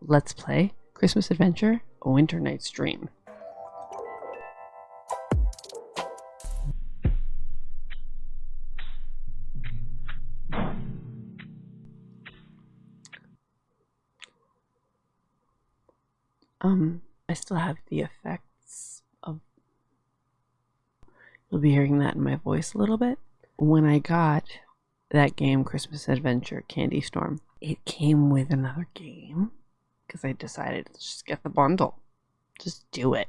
Let's Play Christmas Adventure A Winter Night's Dream. Um, I still have the effects of. You'll be hearing that in my voice a little bit. When I got that game, Christmas Adventure Candy Storm, it came with another game because I decided to just get the bundle. Just do it.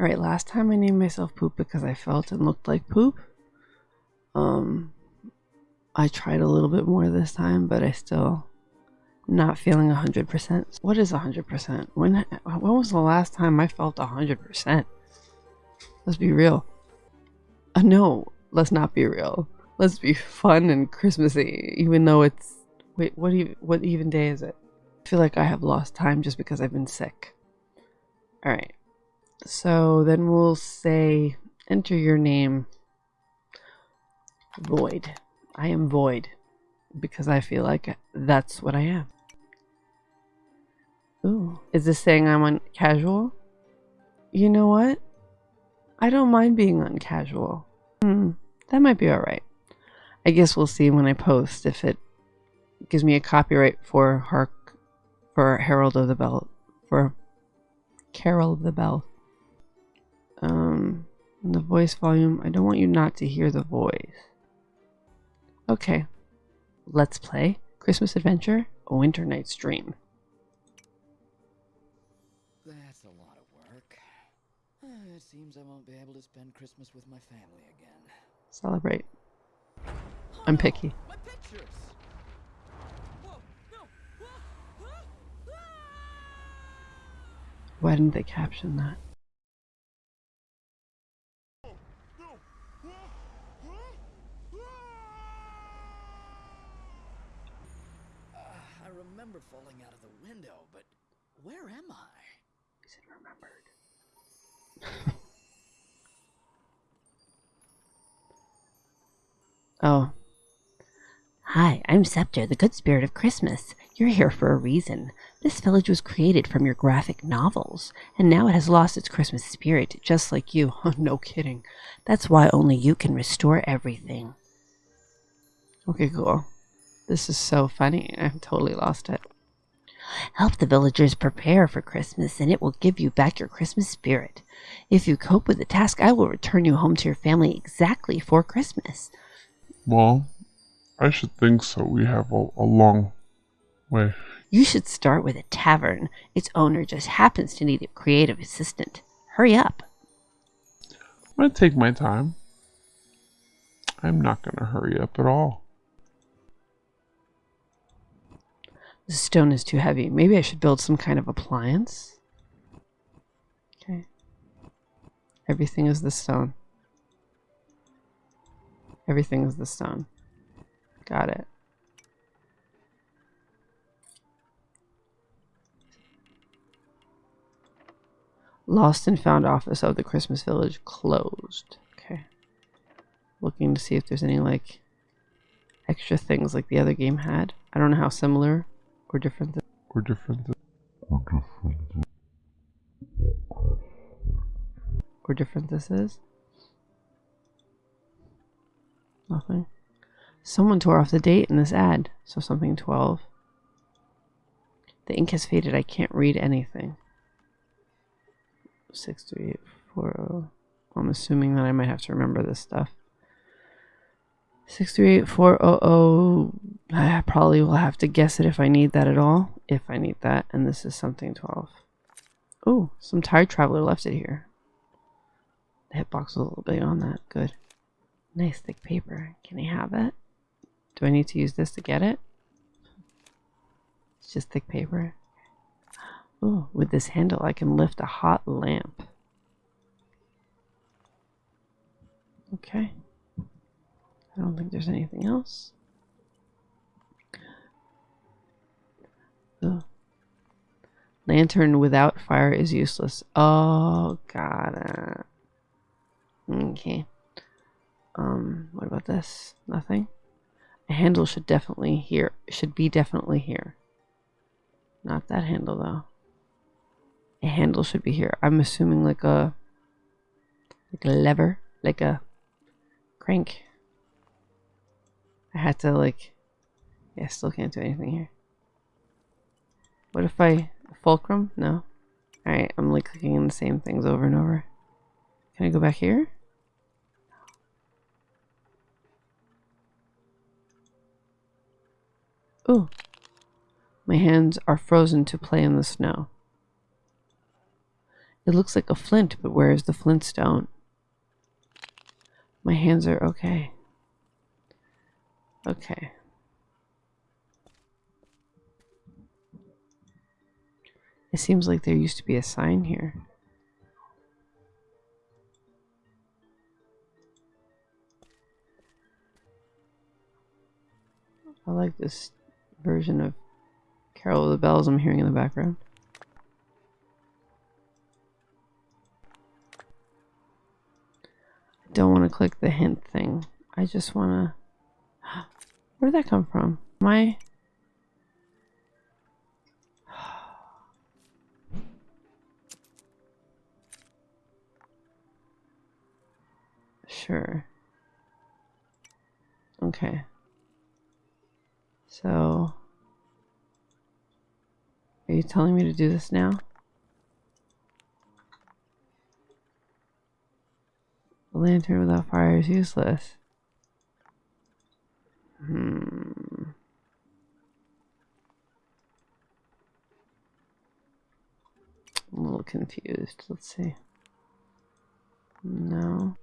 Alright, last time I named myself Poop because I felt and looked like poop. Um, I tried a little bit more this time, but I still not feeling 100%. What is 100%? When when was the last time I felt 100%? Let's be real. Uh, no, let's not be real. Let's be fun and Christmassy, even though it's wait, what what even day is it? Feel like I have lost time just because I've been sick. All right. So then we'll say enter your name Void. I am Void because I feel like that's what I am. Ooh, is this saying I'm on casual? You know what? I don't mind being uncasual. Hmm, that might be alright. I guess we'll see when I post if it gives me a copyright for Hark for Herald of the Bell for Carol of the Bell. Um the voice volume, I don't want you not to hear the voice. Okay. Let's play Christmas Adventure, A Winter Night's Dream. That's a lot of work. Uh, it seems I won't be able to spend Christmas with my family again. Celebrate. I'm picky pictures! Whoa, no! Ah, ah, ah! Why didn't they caption that? Uh, I remember falling out of the window, but where am I? Is it remembered? oh. Hi, I'm Scepter, the good spirit of Christmas. You're here for a reason. This village was created from your graphic novels, and now it has lost its Christmas spirit, just like you. no kidding. That's why only you can restore everything. Okay, cool. This is so funny. I've totally lost it. Help the villagers prepare for Christmas, and it will give you back your Christmas spirit. If you cope with the task, I will return you home to your family exactly for Christmas. Well, I should think so. We have a, a long way. You should start with a tavern. Its owner just happens to need a creative assistant. Hurry up. I'm going to take my time. I'm not going to hurry up at all. The stone is too heavy. Maybe I should build some kind of appliance. Okay. Everything is the stone. Everything is the stone. Got it. Lost and found office of the Christmas Village closed. Okay. Looking to see if there's any like extra things like the other game had. I don't know how similar or different. th- We're different. or different this is. Nothing. Someone tore off the date in this ad, so something 12. The ink has faded. I can't read anything. 63840. I'm assuming that I might have to remember this stuff. 638400. I probably will have to guess it if I need that at all. If I need that. And this is something 12. Oh, some tired traveler left it here. The hitbox was a little big on that. Good. Nice thick paper. Can I have it? Do I need to use this to get it? It's just thick paper. Oh, with this handle I can lift a hot lamp. Okay. I don't think there's anything else. Ugh. Lantern without fire is useless. Oh, got it. Okay. Um, what about this? Nothing? A handle should definitely here should be definitely here. Not that handle though. A handle should be here. I'm assuming like a like a lever, like a crank. I had to like yeah, still can't do anything here. What if I fulcrum? No. Alright, I'm like clicking in the same things over and over. Can I go back here? Ooh. My hands are frozen to play in the snow. It looks like a flint, but where is the flintstone? My hands are okay. Okay. It seems like there used to be a sign here. I like this version of Carol of the Bells I'm hearing in the background. I don't want to click the hint thing. I just want to... Where did that come from? My... Sure. Okay. So... Are you telling me to do this now? A lantern without fire is useless. Hmm. I'm a little confused. Let's see. No.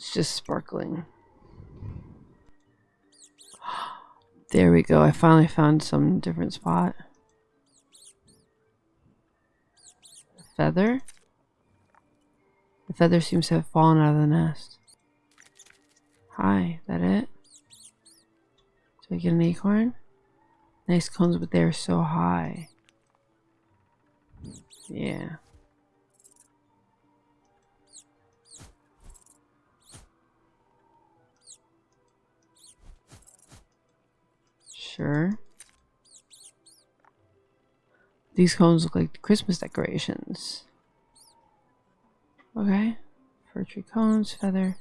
It's just sparkling. There we go. I finally found some different spot. feather? The feather seems to have fallen out of the nest. Hi, that it? Do I get an acorn? Nice cones, but they're so high. Yeah. Sure. These cones look like Christmas decorations. Okay. Fir tree cones, feather.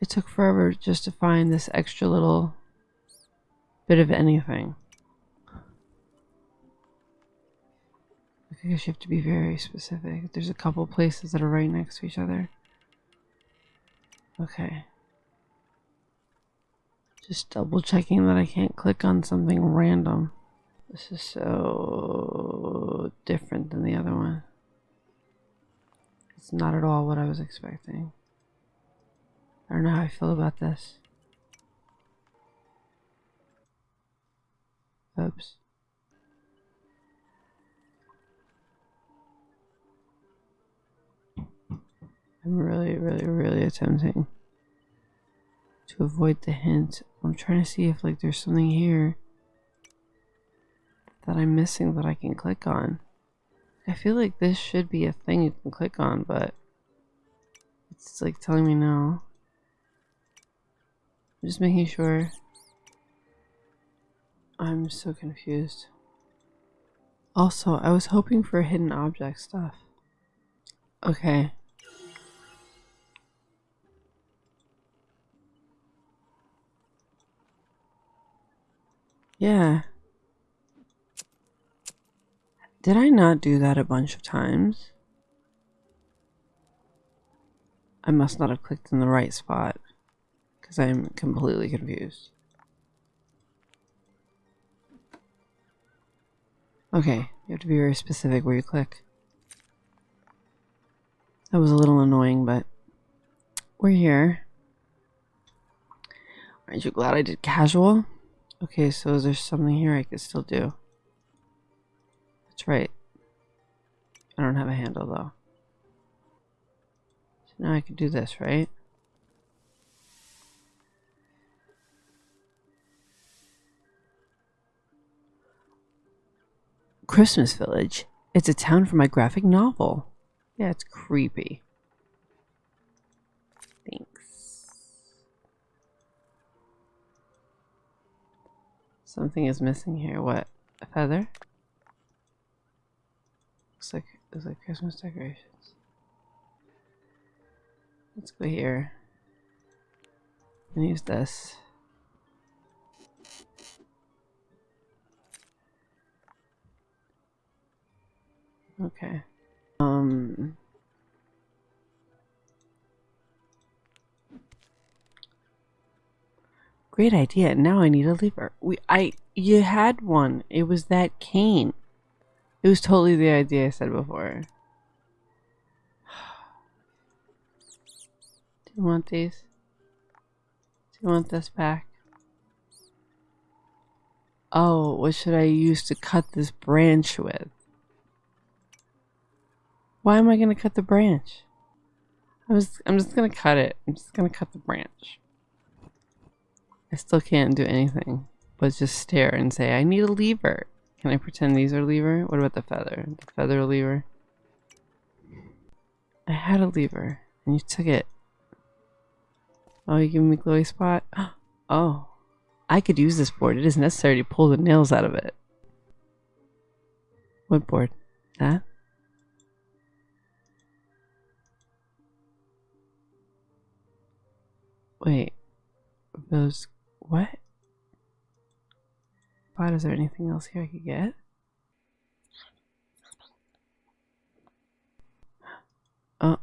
It took forever just to find this extra little bit of anything. I guess you have to be very specific. There's a couple places that are right next to each other. Okay. Just double checking that I can't click on something random. This is so different than the other one. It's not at all what I was expecting. I don't know how I feel about this. Oops. I'm really, really, really attempting to avoid the hint. I'm trying to see if like there's something here that I'm missing that I can click on. I feel like this should be a thing you can click on, but it's like telling me no. I'm just making sure. I'm so confused. Also, I was hoping for hidden object stuff. Okay. Yeah. Did I not do that a bunch of times? I must not have clicked in the right spot because I'm completely confused. Okay, you have to be very specific where you click. That was a little annoying, but we're here. Aren't you glad I did casual? Okay, so is there something here I could still do? That's right. I don't have a handle though. So now I can do this, right? Christmas Village. It's a town for my graphic novel. Yeah, it's creepy. Something is missing here. What? A feather? Looks like looks like Christmas decorations. Let's go here and use this. Okay. Um. Great idea. Now I need a lever. We I you had one. It was that cane. It was totally the idea I said before. Do you want these? Do you want this back? Oh, what should I use to cut this branch with? Why am I gonna cut the branch? I was I'm just gonna cut it. I'm just gonna cut the branch. I still can't do anything but just stare and say, I need a lever. Can I pretend these are lever? What about the feather? The feather lever? I had a lever and you took it. Oh, you giving me glowy spot? Oh, I could use this board. It is necessary to pull the nails out of it. What board? That? Wait, those what? What is there anything else here I could get? Oh.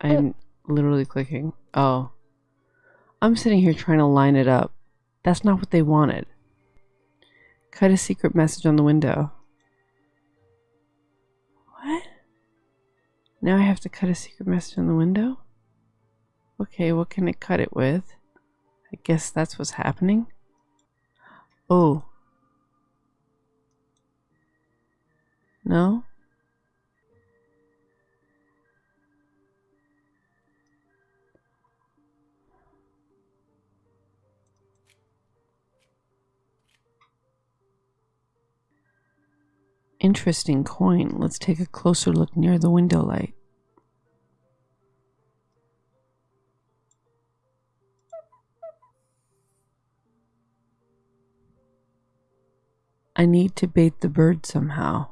I'm literally clicking. Oh. I'm sitting here trying to line it up. That's not what they wanted. Cut a secret message on the window. What? Now I have to cut a secret message on the window? Okay, what can it cut it with? I guess that's what's happening. Oh. No? Interesting coin. Let's take a closer look near the window light. I need to bait the bird somehow.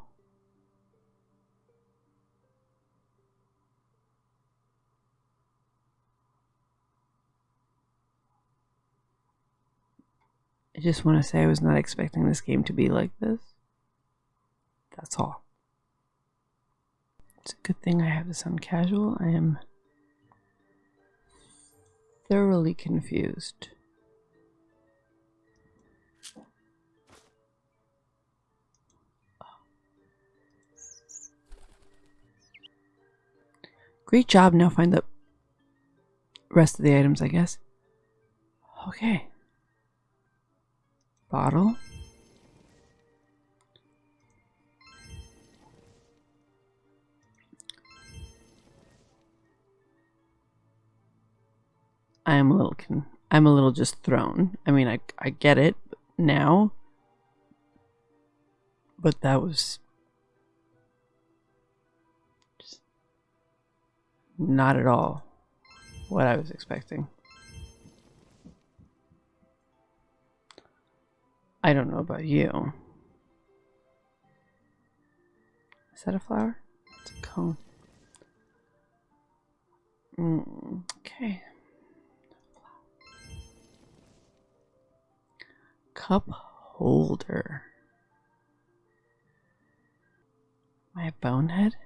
I just want to say I was not expecting this game to be like this. That's all. It's a good thing I have this on casual. I am thoroughly confused. Great job. Now find the rest of the items, I guess. Okay. Bottle. I am a little con- I'm a little just thrown. I mean, I I get it now, but that was just not at all what I was expecting. I don't know about you. Is that a flower? It's a cone. Mm, okay. Cup holder. A bonehead?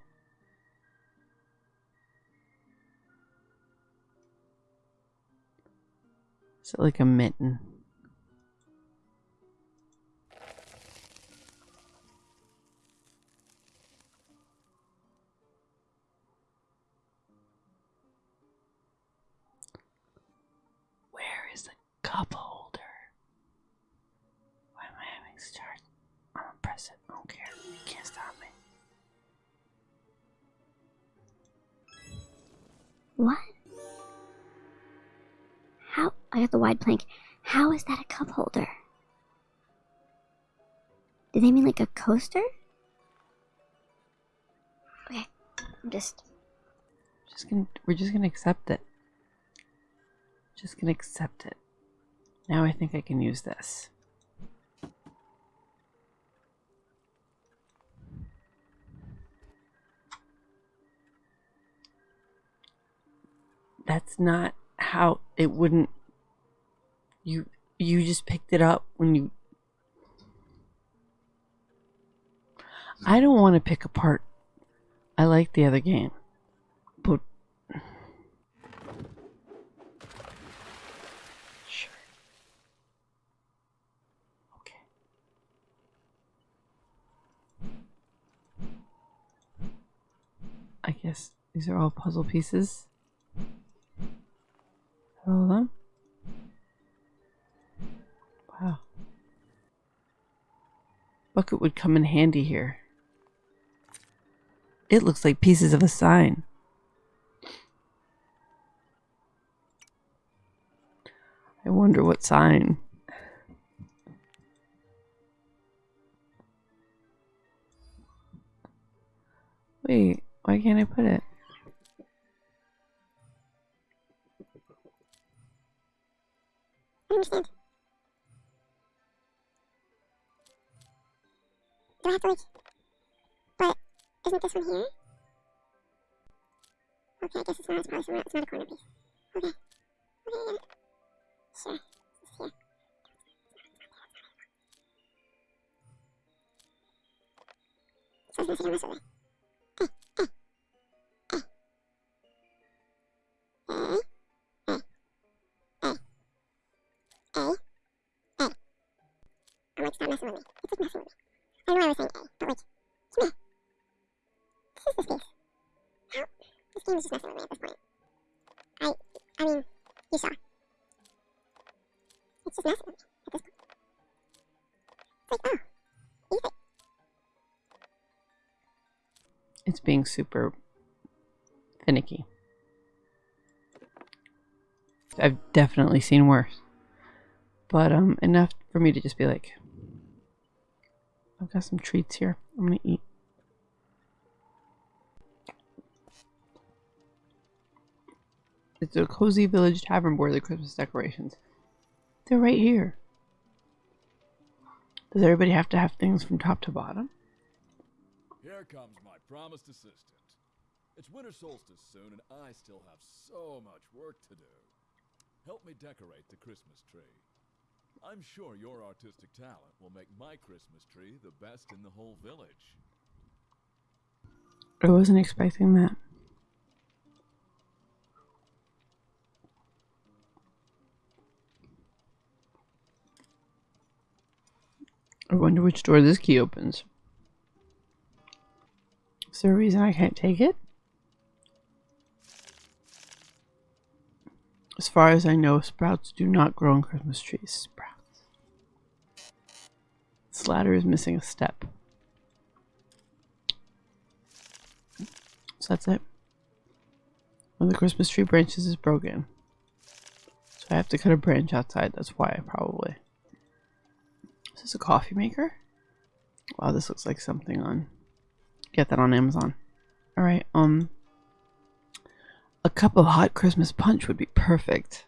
Is it like a mitten? Where is the cup What? How? I got the wide plank. How is that a cup holder? Did they mean like a coaster? Okay, I'm just. Just gonna, we're just gonna accept it. Just gonna accept it. Now I think I can use this. That's not how it wouldn't you you just picked it up when you I don't want to pick apart I like the other game. But sure. Okay. I guess these are all puzzle pieces. All of them? Wow. Bucket would come in handy here. It looks like pieces of a sign. I wonder what sign. Wait, why can't I put it? I understand. Do I have to like? But isn't this one here? Okay, I guess it's not. It's probably somewhere. It's not a corner piece. Okay. Okay, I it. Sure. It's here. So it's missing on this other. Eh, eh, eh. Eh, eh, like, stop messing with me. It's like messing with me. I know I was saying A, but like, come here. This is the space. How? This game is just messing with me at this point. I, I mean, you saw. It's just messing with me at this point. It's like, oh. It's being super finicky. I've definitely seen worse. But um enough for me to just be like I've got some treats here. I'm gonna eat. It's a cozy village tavern board, the Christmas decorations. They're right here. Does everybody have to have things from top to bottom? Here comes my promised assistant. It's winter solstice soon, and I still have so much work to do. Help me decorate the Christmas tree. I'm sure your artistic talent will make my Christmas tree the best in the whole village. I wasn't expecting that. I wonder which door this key opens. Is there a reason I can't take it? As far as I know, sprouts do not grow on Christmas trees. Sprouts. This ladder is missing a step. So that's it. One of the Christmas tree branches is broken. So I have to cut a branch outside. That's why, probably. Is this a coffee maker? Wow, this looks like something on... Get that on Amazon. Alright, um... A cup of hot Christmas punch would be perfect.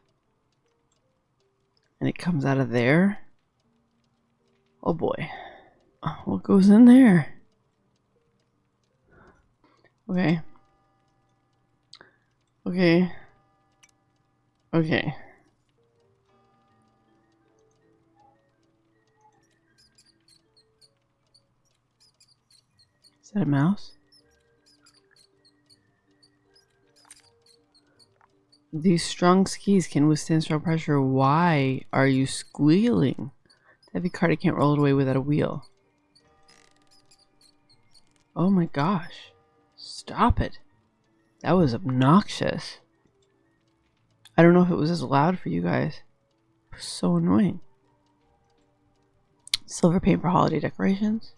And it comes out of there. Oh boy. What goes in there? Okay. Okay. Okay. Is that a mouse? These strong skis can withstand strong pressure. Why are you squealing? Heavy cart I can't roll it away without a wheel. Oh my gosh. Stop it. That was obnoxious. I don't know if it was as loud for you guys. It was so annoying. Silver paint for holiday decorations.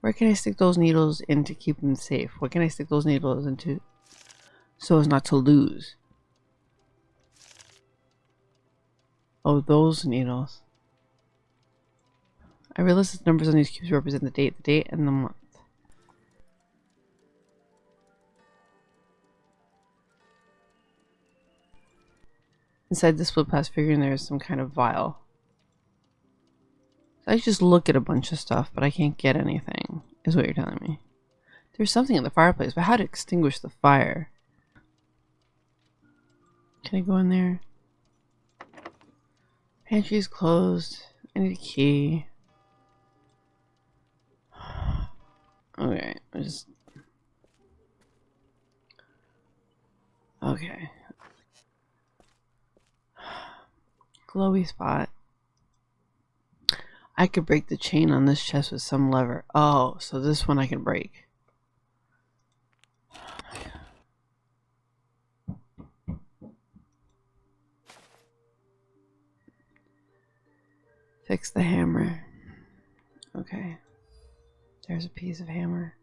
Where can I stick those needles in to keep them safe? What can I stick those needles into so as not to lose? Oh, those needles. I realize the numbers on these cubes represent the date, the date, and the month. Inside the split pass figurine, there is some kind of vial. So I just look at a bunch of stuff, but I can't get anything, is what you're telling me. There's something in the fireplace, but how to extinguish the fire? Can I go in there? Pantry is closed. I need a key. Okay, just. Okay. Glowy spot. I could break the chain on this chest with some lever. Oh, so this one I can break. Fix the hammer. Okay. There's a piece of hammer.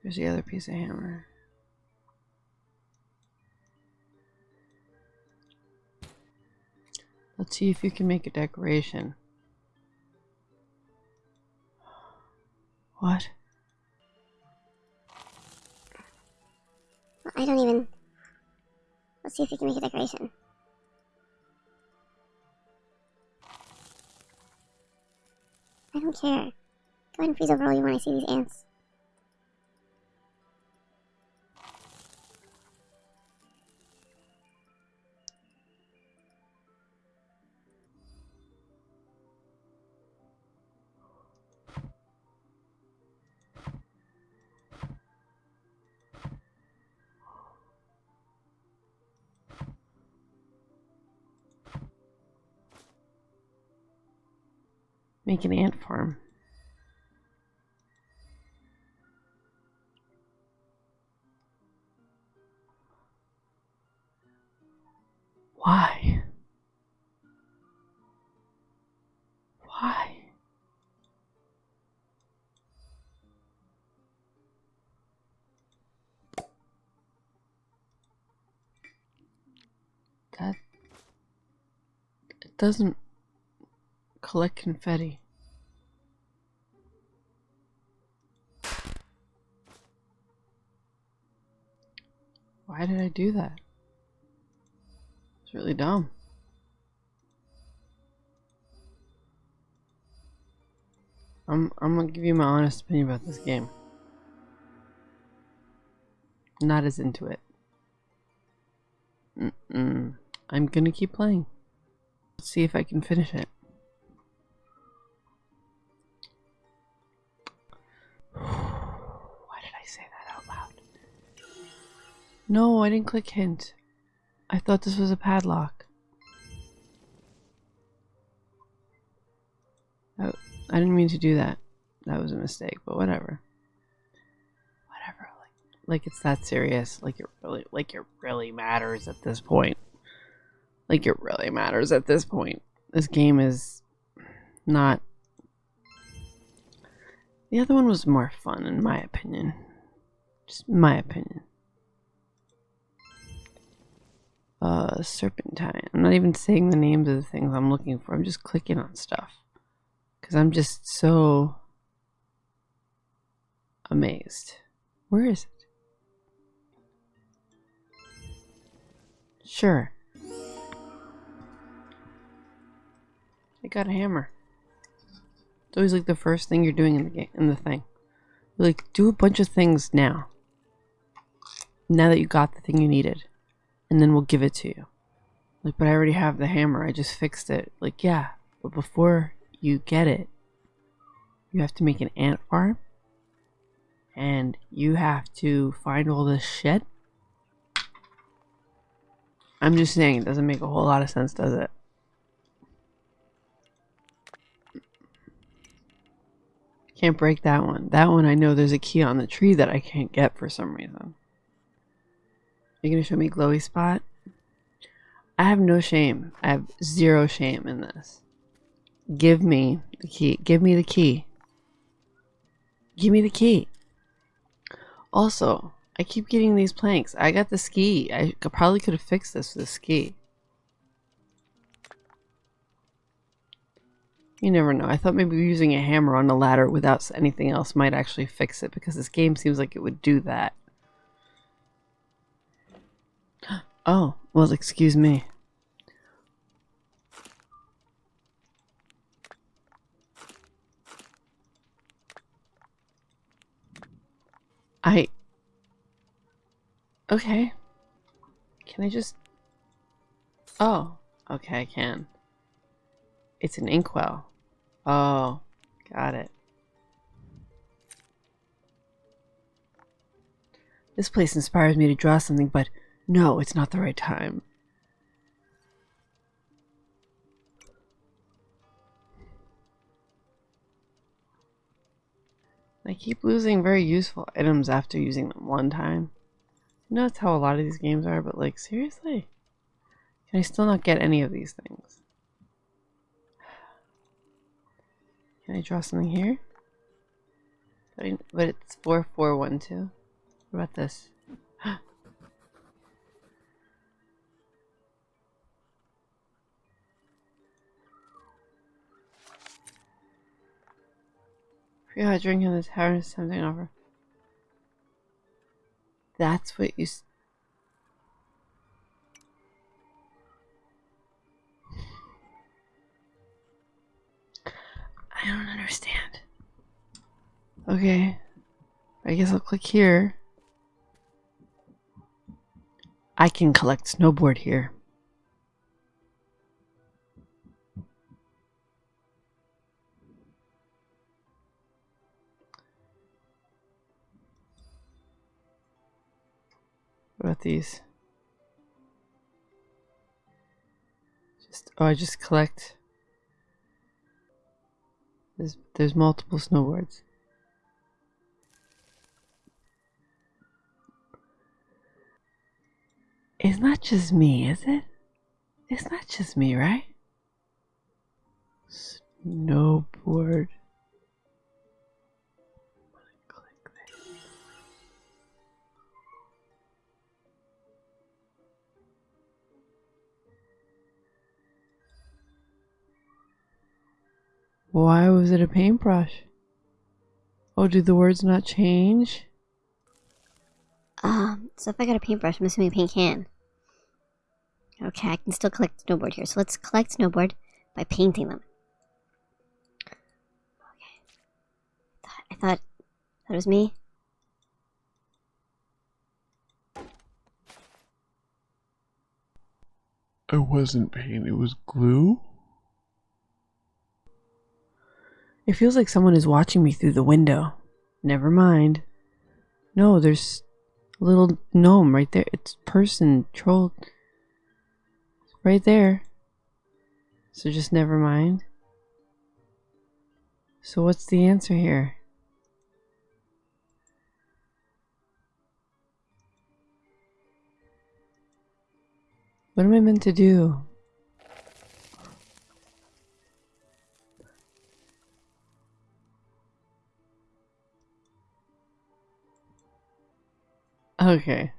There's the other piece of hammer. Let's see if you can make a decoration. What? I don't even. Let's see if we can make a decoration. I don't care. Go ahead and freeze over all you want. I see these ants. Make an ant farm. Why? Why? That it doesn't collect confetti. Why did I do that? Really dumb. I'm I'm gonna give you my honest opinion about this game. Not as into it. Mm-mm. I'm gonna keep playing. Let's see if I can finish it. Why did I say that out loud? No, I didn't click hint. I thought this was a padlock. Oh, I didn't mean to do that. That was a mistake, but whatever. Whatever. Like, like it's that serious. Like it really, like it really matters at this point. Like it really matters at this point. This game is not. The other one was more fun, in my opinion. Just my opinion. Uh, serpentine. I'm not even saying the names of the things I'm looking for. I'm just clicking on stuff. Because I'm just so amazed. Where is it? Sure. I got a hammer. It's always like the first thing you're doing in the game in the thing. You're like do a bunch of things now. Now that you got the thing you needed. And then we'll give it to you. Like, but I already have the hammer. I just fixed it. Like, yeah. But before you get it, you have to make an ant farm. And you have to find all this shit. I'm just saying, it doesn't make a whole lot of sense, does it? Can't break that one. That one I know there's a key on the tree that I can't get for some reason. You going to show me glowy spot? I have no shame. I have zero shame in this. Give me the key. Give me the key. Give me the key. Also, I keep getting these planks. I got the ski. I probably could have fixed this with a ski. You never know. I thought maybe using a hammer on a ladder without anything else might actually fix it because this game seems like it would do that. Oh, well, excuse me. I. Okay. Can I just. Oh, okay, I can. It's an inkwell. Oh, got it. This place inspires me to draw something, but no, it's not the right time. I keep losing very useful items after using them one time. I know that's how a lot of these games are, but like, seriously? Can I still not get any of these things? Can I draw something here? But, it's 4412. What about this? Yeah, drinking the tavern is something over. That's what you. I don't understand. Okay. I guess I'll click here. I can collect snowboard here. About these? Just oh, I just collect. There's there's multiple snowboards. It's not just me, is it? It's not just me, right? Snowboard. Why was it a paintbrush? Oh, do the words not change? Um, so if I got a paintbrush, I'm assuming paint can. Okay, I can still collect snowboard here. So let's collect snowboard by painting them. Okay. Thought- I thought that was me. It wasn't paint, it was glue? It feels like someone is watching me through the window. Never mind. No, there's a little gnome right there. It's person, troll. Right there. So just never mind. So what's the answer here? What am I meant to do? Okay.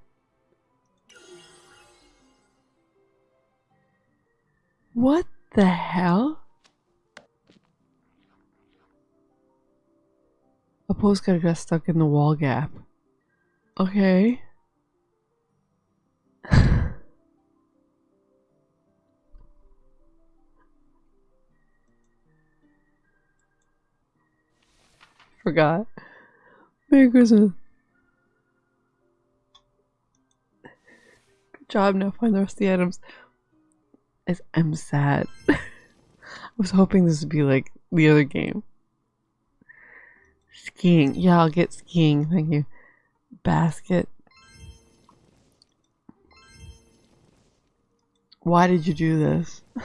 What the hell? A postcard got stuck in the wall gap. Okay. Forgot. Merry Christmas. Job. Now find the rest of the items. I'm sad. I was hoping this would be like the other game. Skiing. Yeah, I'll get skiing. Thank you. Basket. Why did you do this?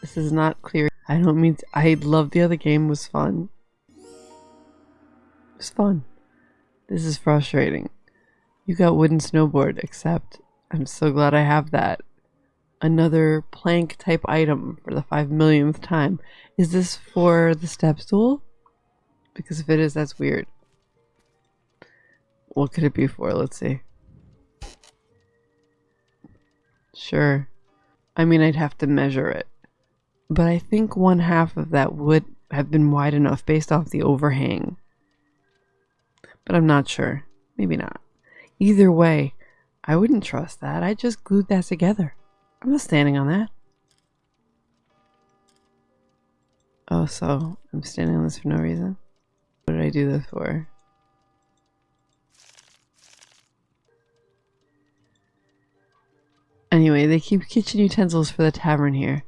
this is not clear. I don't mean to, I love the other game. Was fun. Was fun. This is frustrating. You got wooden snowboard, except I'm so glad I have that. Another plank type item for the five millionth time. Is this for the step stool? Because if it is, that's weird. What could it be for? Let's see. Sure. I mean, I'd have to measure it. But I think one half of that would have been wide enough based off the overhang. But I'm not sure. Maybe not. Either way, I wouldn't trust that. I just glued that together. I'm not standing on that. Oh, so I'm standing on this for no reason? What did I do this for? Anyway, they keep kitchen utensils for the tavern here.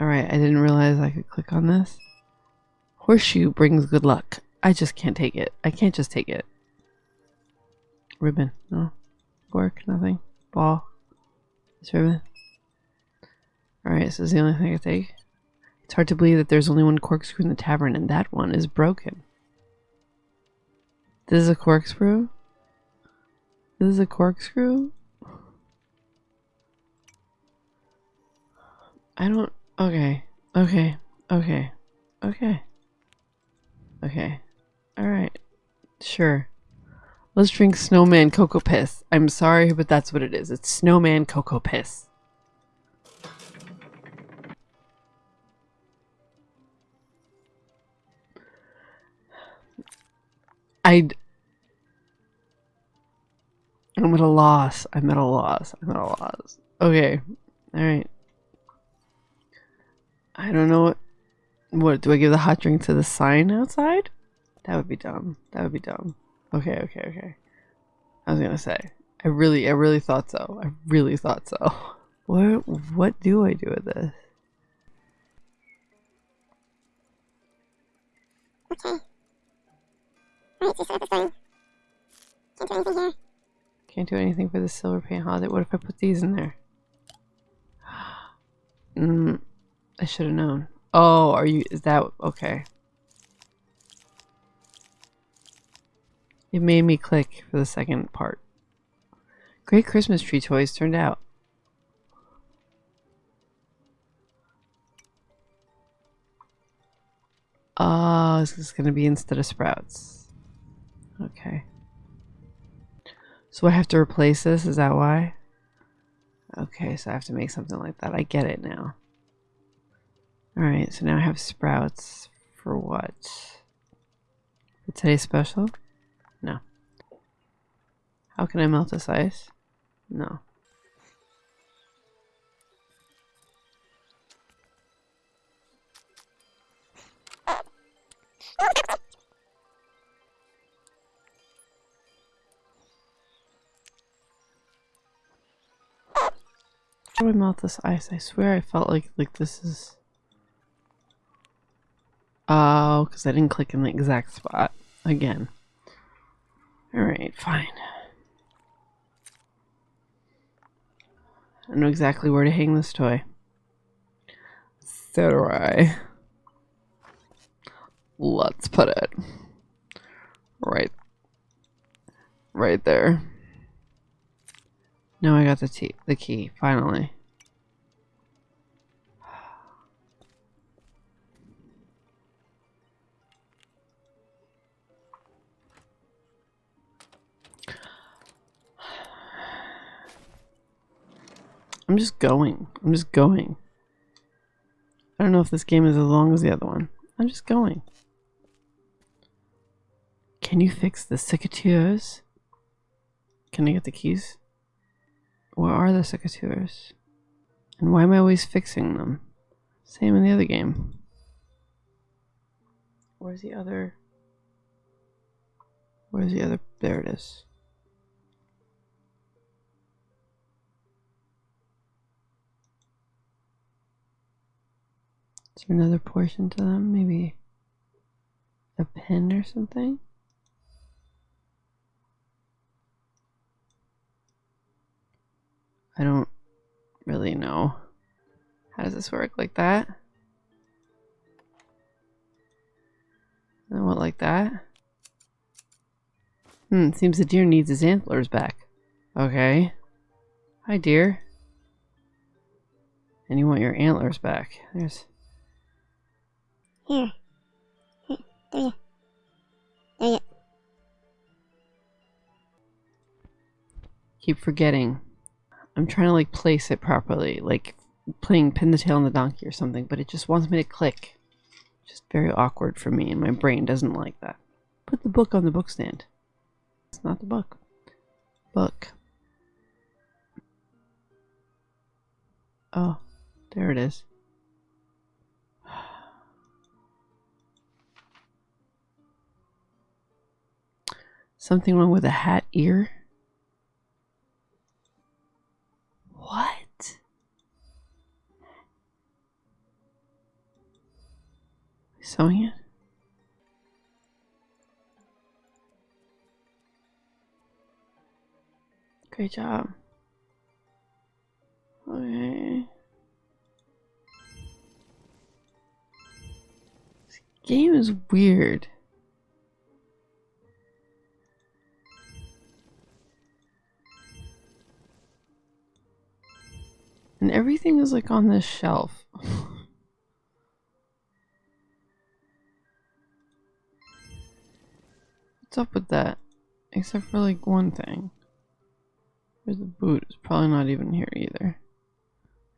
Alright, I didn't realize I could click on this. Horseshoe brings good luck. I just can't take it. I can't just take it. Ribbon. No. Work. Nothing. Ball. This ribbon. Alright, so this is the only thing I take. It's hard to believe that there's only one corkscrew in the tavern, and that one is broken. This is a corkscrew? This is a corkscrew? I don't. Okay. Okay. Okay. Okay. Okay. Alright. Sure. Let's drink snowman cocoa piss. I'm sorry, but that's what it is. It's snowman cocoa piss. I'd. I'm at a loss. I'm at a loss. I'm at a loss. Okay. Alright. I don't know what. What do I give the hot drink to the sign outside? That would be dumb. That would be dumb. Okay, okay, okay. I was gonna say. I really, I really thought so. I really thought so. What, what do I do with this? Okay. Alright, so set up the Can't do anything here. Can't do anything for the silver paint holiday. What if I put these in there? Mm, I should have known. Oh, are you? Is that okay? It made me click for the second part. Great Christmas tree toys turned out. Oh, this is going to be instead of sprouts. Okay. So I have to replace this? Is that why? Okay, so I have to make something like that. I get it now. Alright, so now I have sprouts for what? For today's special? How can I melt this ice? No. How do I melt this ice? I swear I felt like like this is. Oh, because I didn't click in the exact spot again. Alright, fine. I know exactly where to hang this toy. So do I. Let's put it right right there. Now I got the the key, finally. I'm just going. I'm just going. I don't know if this game is as long as the other one. I'm just going. Can you fix the secateurs? Can I get the keys? Where are the secateurs? And why am I always fixing them? Same in the other game. Where's the other? Where's the other? There it is. Is there another portion to them? Maybe a pin or something? I don't really know. How does this work? Like that? And what, like that? Hmm, seems the deer needs his antlers back. Okay. Hi, deer. And you want your antlers back. There's Here. Here. There you. There you. keep forgetting. I'm trying to like place it properly, like playing pin the tail on the donkey or something, but it just wants me to click. Just very awkward for me, and my brain doesn't like that. Put the book on the book stand. It's not the book. Book. Oh, there it is. Something wrong with a hat ear? What? Sewing it? Great job. Okay. This game is weird. And everything is like on this shelf. What's up with that? Except for like one thing. Where's the boot? It's probably not even here either.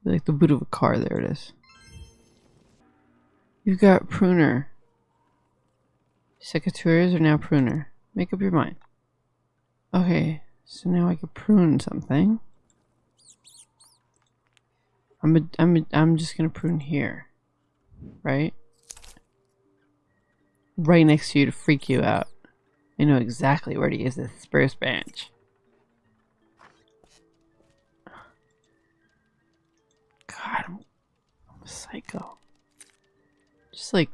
Like the boot of a car, there it is. You've got pruner. Secateurs are now pruner. Make up your mind. Okay, so now I can prune something. I'm a, I'm a, I'm just gonna prune here, right? Right next to you to freak you out. I know exactly where to use this spruce branch. God, I'm, I'm a psycho. Just like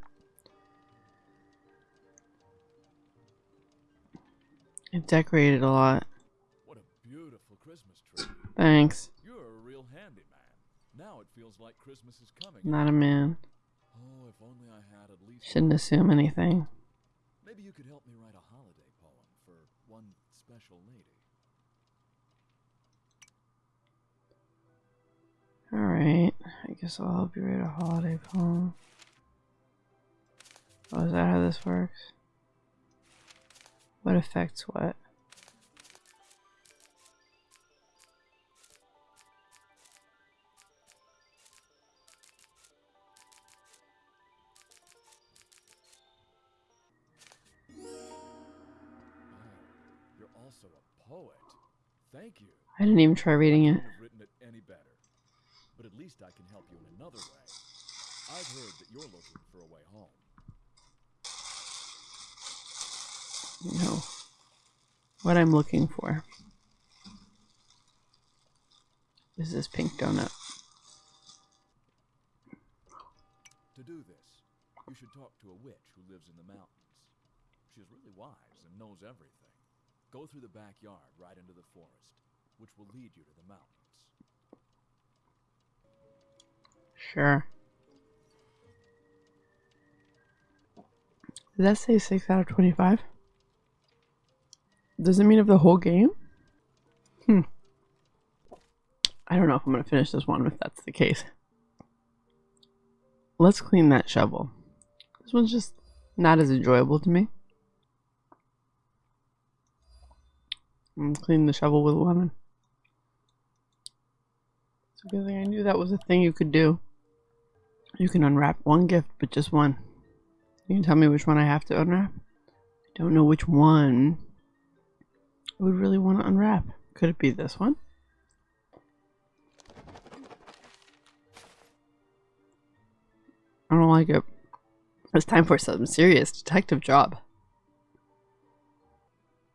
I've decorated a lot. What a beautiful Christmas tree. Thanks. You're a real handyman. Now it feels like Christmas is coming. Not a man. Oh, if only I had at least. Shouldn't assume anything. Maybe you could help me write a holiday poem for one special lady. Alright. I guess I'll help you write a holiday poem. Oh, is that how this works? What affects what? Also a poet. Thank you. I didn't even try reading it. Have written it any better. But at least I can help you in another way. I've heard that you're looking for a way home. No. What I'm looking for is this pink donut. To do this, you should talk to a witch who lives in the mountains. She's really wise and knows everything. Go through the backyard right into the forest, which will lead you to the mountains. Sure. Did that say 6 out of 25? Does it mean of the whole game? Hmm. I don't know if I'm going to finish this one if that's the case. Let's clean that shovel. This one's just not as enjoyable to me. I'm clean the shovel with a lemon. It's a good thing I knew that was a thing you could do. You can unwrap one gift, but just one. You can tell me which one I have to unwrap? I don't know which one I would really want to unwrap. Could it be this one? I don't like it. It's time for some serious detective job.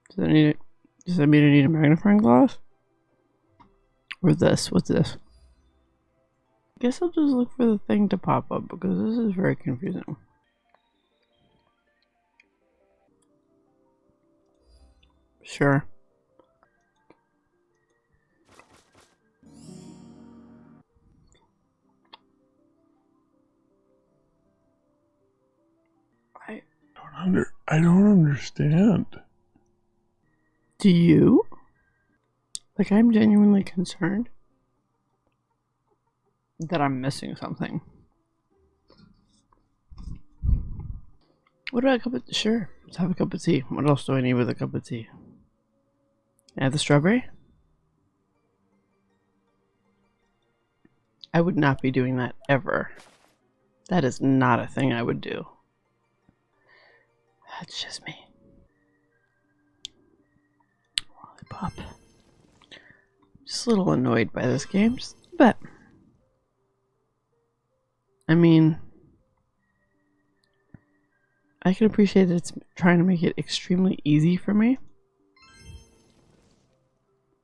Does it need Does that mean I need a magnifying glass? Or this? What's this? I guess I'll just look for the thing to pop up because this is very confusing. Sure. I Don't under. I don't understand. Do you? Like I'm genuinely concerned that I'm missing something. What about a cup of sure? Let's have a cup of tea. What else do I need with a cup of tea? Have the strawberry. I would not be doing that ever. That is not a thing I would do. That's just me. Lollipop. Just a little annoyed by this game, just a bit. I mean, I can appreciate that it's trying to make it extremely easy for me.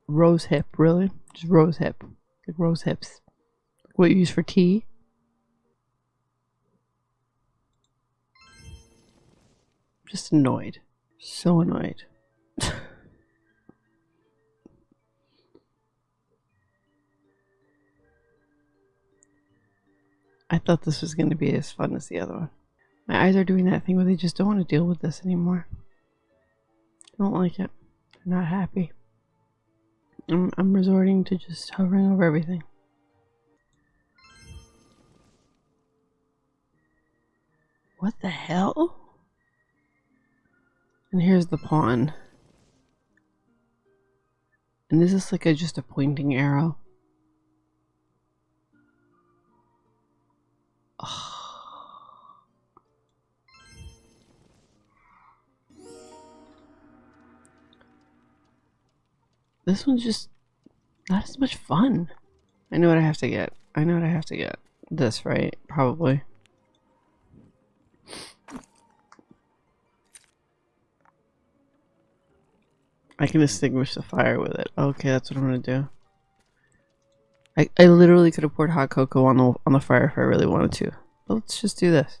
Rose hip, really? Just rose hip. Like rose hips. Like What you use for tea? Just annoyed. So annoyed. I thought this was going to be as fun as the other one. My eyes are doing that thing where they just don't want to deal with this anymore. I Don't like it. I'm not happy. I'm, I'm resorting to just hovering over everything. What the hell? And here's the pawn. And this is like a just a pointing arrow. This one's just not as much fun. I know what I have to get. I know what I have to get. This, right? Probably. I can extinguish the fire with it. Okay, that's what I'm gonna do. I, I literally could have poured hot cocoa on the on the fire if I really wanted to. But let's just do this.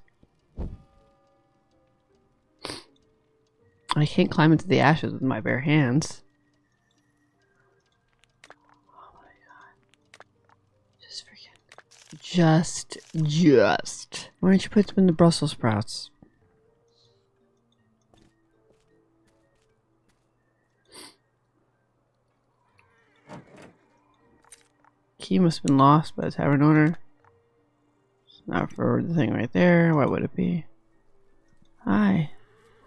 I can't climb into the ashes with my bare hands. Oh my god. Just freaking. Just, just. Why don't you put them in the Brussels sprouts? Key must have been lost by the tavern owner. It's not for the thing right there. Why would it be? Hi.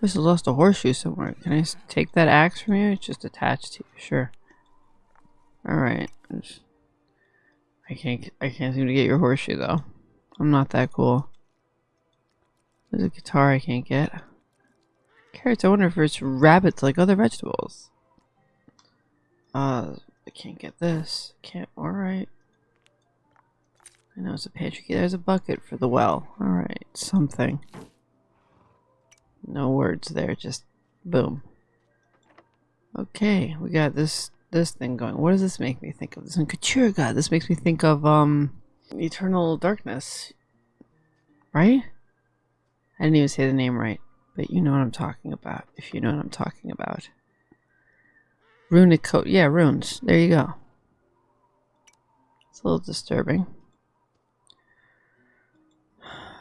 Must have lost a horseshoe somewhere. Can I take that axe from you? It's just attached to you. Sure. Alright. I can't I can't seem to get your horseshoe though. I'm not that cool. There's a guitar I can't get. Carrots, I wonder if it's rabbits like other vegetables. Uh I can't get this. Can't alright. I know it's a pantry key. There's a bucket for the well. Alright, something. No words there, just boom. Okay, we got this this thing going. What does this make me think of? This Couture God. This makes me think of um Eternal Darkness. Right? I didn't even say the name right, but you know what I'm talking about. If you know what I'm talking about. Runic coat. Yeah, runes. There you go. It's a little disturbing.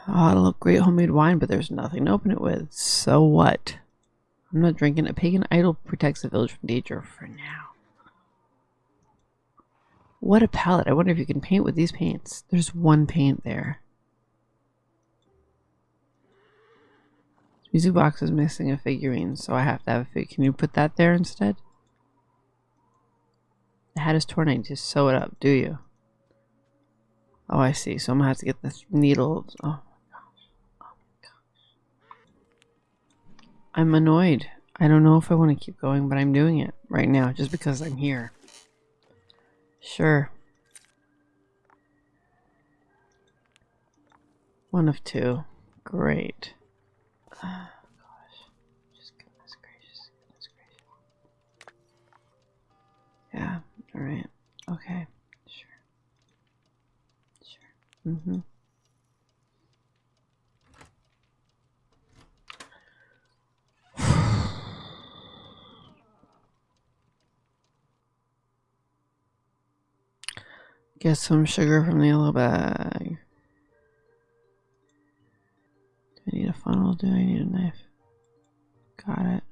Oh, it'll look great homemade wine, but there's nothing to open it with. So what? I'm not drinking. A pagan idol protects the village from danger for now. What a palette. I wonder if you can paint with these paints. There's one paint there. Music box is missing a figurine, so I have to have a fig. Can you put that there instead? The hat is torn. I need to sew it up. Do you? Oh, I see. So I'm gonna have to get the needle. Oh my gosh. Oh my gosh. I'm annoyed. I don't know if I want to keep going, but I'm doing it right now just because I'm here. Sure. One of two. Great. Oh, gosh. Just goodness gracious. Goodness gracious. Yeah. All right. Okay. Sure. Sure. Mm-hmm. Get some sugar from the yellow bag. Do I need a funnel? Do I need a knife? Got it.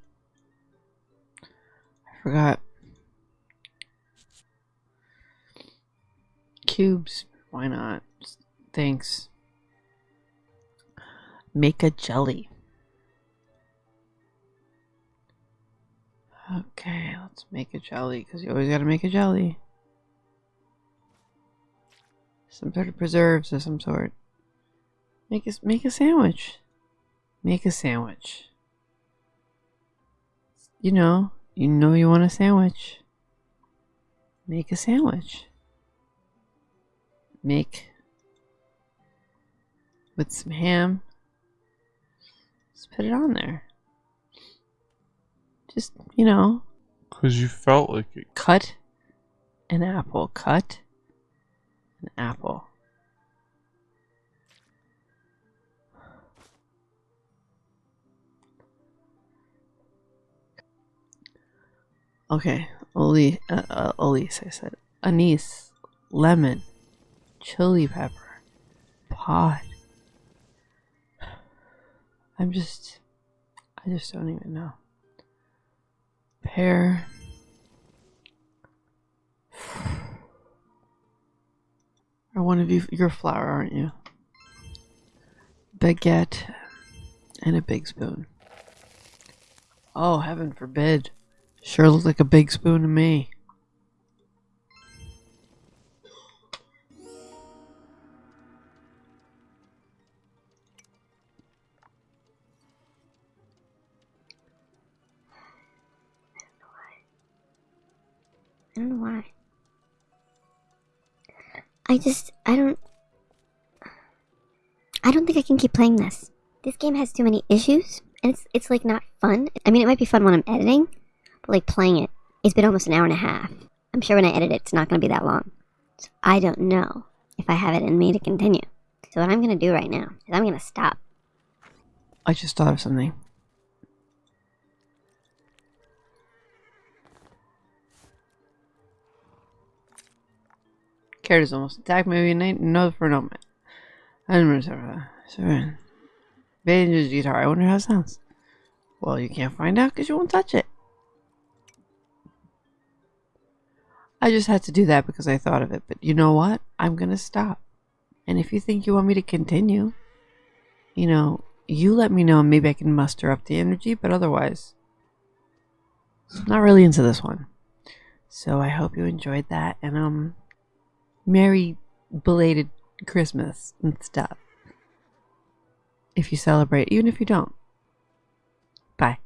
I forgot. Cubes. Why not? Thanks. Make a jelly. Okay, let's make a jelly because you always got to make a jelly. some sort of preserves of some sort. Make a make a sandwich. Make a sandwich. You know, you know you want a sandwich. Make a sandwich. Make with some ham. Just put it on there. Just, you know, Because you felt like it. cut an apple. Cut an apple. Okay, Oli, uh, uh, Elise, I said. Anise, lemon, chili pepper, pod. I'm just, I just don't even know. Pear. Are one of you, you're aren't you? Baguette and a big spoon. Oh, heaven forbid. Sure looks like a big spoon to me. I don't know why. I just, I don't. I don't think I can keep playing this. This game has too many issues, and it's it's like not fun. I mean, it might be fun when I'm editing, but like playing it, it's been almost an hour and a half. I'm sure when I edit it, it's not going to be that long. So I don't know if I have it in me to continue. So what I'm going to do right now is I'm going to stop. I just thought of something. Carrot almost attacked maybe night no for a moment. I don't remember sorry. Banjo's guitar. I wonder how it sounds. Well, you can't find out because you won't touch it. I just had to do that because I thought of it. But you know what? I'm gonna stop. And if you think you want me to continue, you know, you let me know and maybe I can muster up the energy, but otherwise, not really into this one. So I hope you enjoyed that and um Merry belated Christmas and stuff. If you celebrate, even if you don't. Bye.